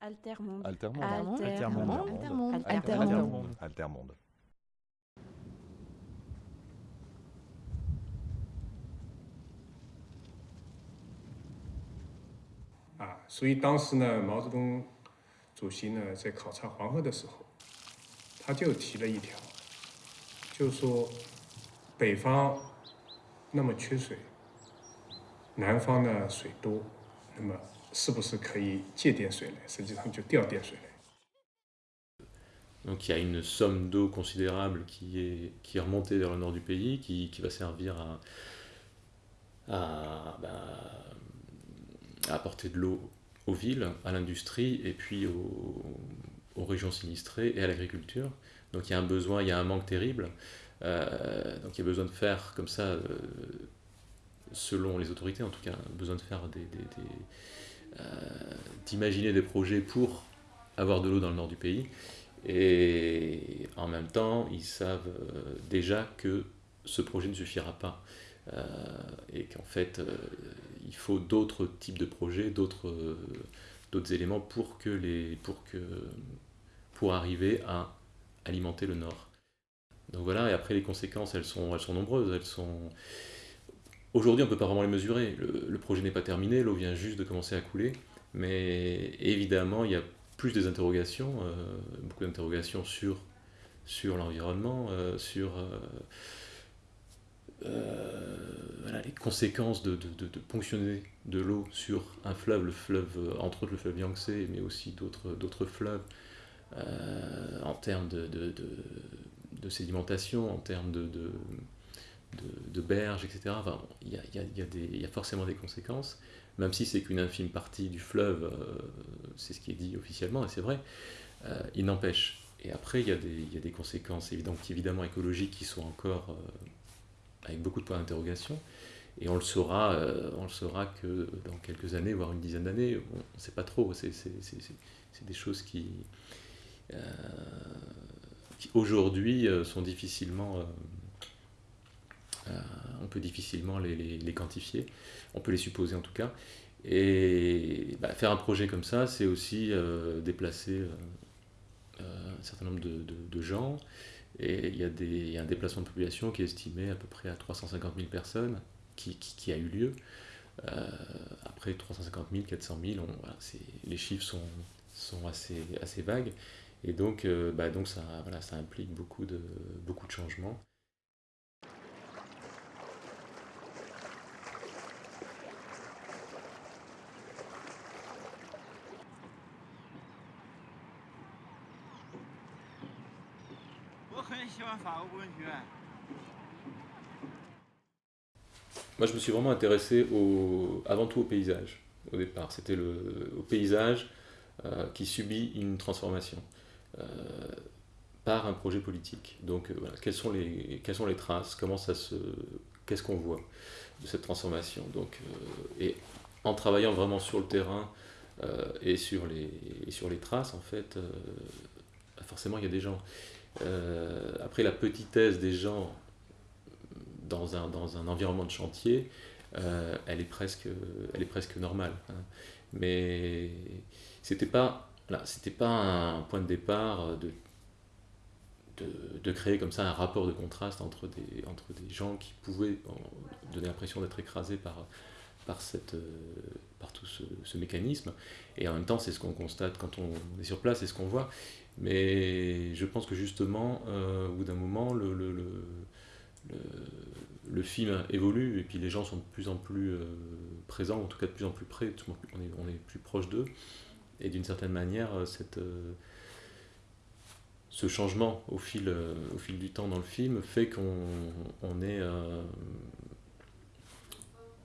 Altermonde. Altermonde. Altermonde. Altermonde. Altermonde. Altermonde. 啊，所以当时呢，毛泽东主席呢在考察黄河的时候，他就提了一条，就说北方那么缺水，南方呢水多，那么 是不是可以借点水来？实际上就调点水来。 Donc il y a une somme d'eau considérable qui est, qui est remontée vers le nord du pays, qui, qui va servir à, à, ben, à apporter de l'eau aux villes, à l'industrie et puis aux, aux régions sinistrées et à l'agriculture. Donc il y a un besoin, il y a un manque terrible. Euh, donc il y a besoin de faire comme ça, euh, selon les autorités en tout cas, besoin de faire des, des- des, euh, d'imaginer des projets pour avoir de l'eau dans le nord du pays. Et en même temps, ils savent euh, déjà que ce projet ne suffira pas. Euh, et qu'en fait, euh, il faut d'autres types de projets, d'autres euh, éléments pour, que les, pour, que, pour arriver à alimenter le nord. Donc voilà, et après les conséquences, elles sont, elles sont nombreuses. Elles sont... Aujourd'hui, on ne peut pas vraiment les mesurer. Le, projet n'est pas terminé, l'eau vient juste de commencer à couler. Mais évidemment, il y a plus des interrogations, euh, beaucoup d'interrogations sur, sur l'environnement, euh, sur euh, les conséquences de, de- de- de ponctionner de l'eau sur un fleuve, le fleuve, entre autres le fleuve Yangtze, mais aussi d'autres fleuves, en termes de sédimentation, en termes de, de, berges, etc. Il y a, forcément des conséquences même si c'est qu'une infime partie du fleuve, euh, c'est ce qui est dit officiellement, et c'est vrai, euh, il n'empêche. Et après, il y, a des, conséquences évidemment, écologiques qui sont encore euh, avec beaucoup de points d'interrogation, et on le saura, que dans quelques années, voire une dizaine d'années, on ne sait pas trop, c'est des choses qui, aujourd'hui sont difficilement... on peut difficilement les, quantifier, on peut les supposer en tout cas. Et bah, faire un projet comme ça, c'est aussi euh, déplacer euh, euh, un certain nombre de, gens. Et il y, a un déplacement de population qui est estimé à peu près à 350 000 personnes qui, a eu lieu. Après 350 000, 400 000, on- voilà, c'est- les chiffres sont, assez, vagues. Et donc, bah, ça, implique beaucoup de changements. 很喜欢法国文学。 Moi, je me suis vraiment intéressé au, avant tout au paysage, au départ. C'était le, au paysage euh, qui subit une transformation euh, par un projet politique. Donc, euh, voilà, quelles sont les, quelles sont les traces Comment ça se, qu'est-ce qu'on voit de cette transformation Donc, euh, et en travaillant vraiment sur le terrain euh, et sur les, et sur les traces, en fait, euh, forcément, il y a des gens. Euh, après, la petitesse des gens dans un, dans un environnement de chantier, euh, elle, est presque, elle est presque normale. hein. Mais c'était pas, voilà, pas un point de départ de, de, de créer comme ça un rapport de contraste entre des, entre des gens qui pouvaient donner l'impression d'être écrasés par, par, cette, euh, tout ce, mécanisme. Et en même temps, c'est ce qu'on constate quand on est sur place, c'est ce qu'on voit. Mais je pense que justement, euh, au bout d'un moment, le, le, le, film évolue et puis les gens sont de plus en plus euh, présents, en tout cas de plus en plus près, on est, on est plus proche d'eux. Et d'une certaine manière, euh, cette, ce changement au fil, au fil du temps dans le film fait qu'on on est...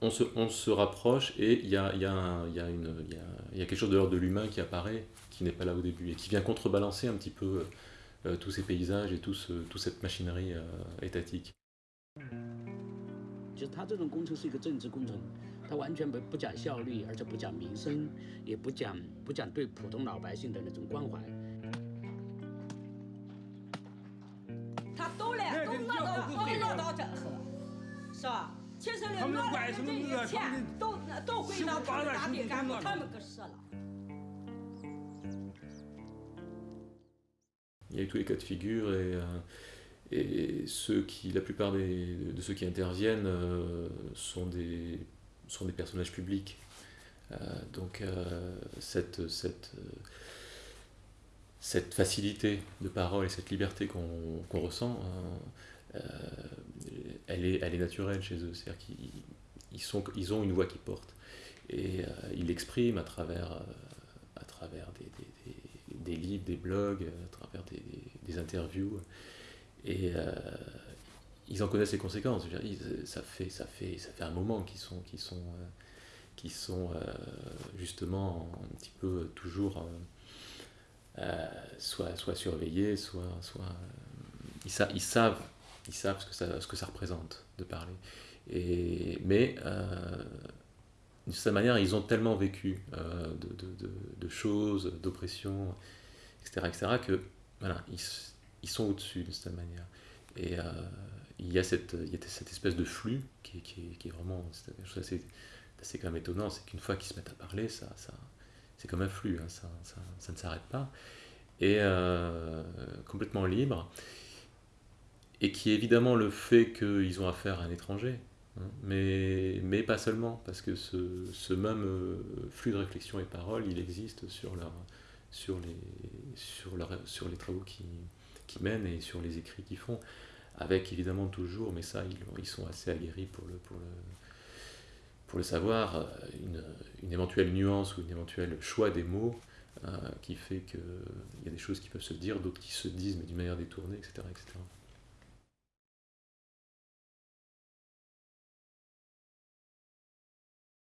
euh, on se, on se rapproche et il y a, il y, a y, a une- il y, a, il y a quelque chose de l'ordre de l'humain qui apparaît, qui n'est pas là au début, et qui vient contrebalancer un petit peu euh, tous ces paysages et tout ce, toute cette machinerie euh, étatique. 就是他这种工程是一个政治工程，他完全不不讲效率，而且不讲民生，也不讲不讲对普通老百姓的那种关怀。他都来，都拿到都拿到这河，是吧？其实呢，拿来的这些钱都都归到他们大地干部他们给使了。 Il y a eu tous les cas de figure et, euh, et ceux qui, la plupart des, de ceux qui interviennent euh, sont, des, sont des personnages publics. Euh, donc euh, cette, cette, euh, cette facilité de parole et cette liberté qu'on qu'on ressent, hein, euh, elle, est, elle est naturelle chez eux. C'est-à-dire qu'ils ils sont, ils ont une voix qui porte. Et euh, ils l'expriment à travers, euh, à travers des, des- des- livres, des blogs, à travers des, interviews. Et euh, ils en connaissent les conséquences. Ça, fait, ça, fait, ça fait un moment qu'ils sont, qu'ils sont, euh, sont euh, justement un petit peu toujours euh, euh, soit, soit surveillés, soit. euh, ils savent, ils savent ce, que ça, ce que ça représente de parler. Et, mais euh, d'une certaine manière, ils ont tellement vécu euh, de, de- de- de choses, d'oppression, etc., etc., que voilà, ils, ils sont au-dessus d'une certaine manière. Et euh, il, y a cette, il y a cette espèce de flux qui, qui qui est vraiment c'est quelque chose d'assez quand même étonnant, c'est qu'une fois qu'ils se mettent à parler, ça, ça, c'est comme un flux, hein, ça, ça, ça ne s'arrête pas. Et euh, complètement libre. Et qui est évidemment le fait qu'ils ont affaire à un étranger. hein, mais, mais pas seulement, parce que ce, ce même euh, flux de réflexion et parole, il existe sur, leur, sur, les, sur, leur, sur les travaux qu'ils qui mènent et sur les écrits qu'ils font, avec évidemment toujours, mais ça, ils, ils sont assez aguerris pour le, pour le, pour le savoir, une, une éventuelle nuance ou une éventuel choix des mots euh, qui fait qu'il y a des choses qui peuvent se dire, d'autres qui se disent, mais d'une manière détournée, etc. etc.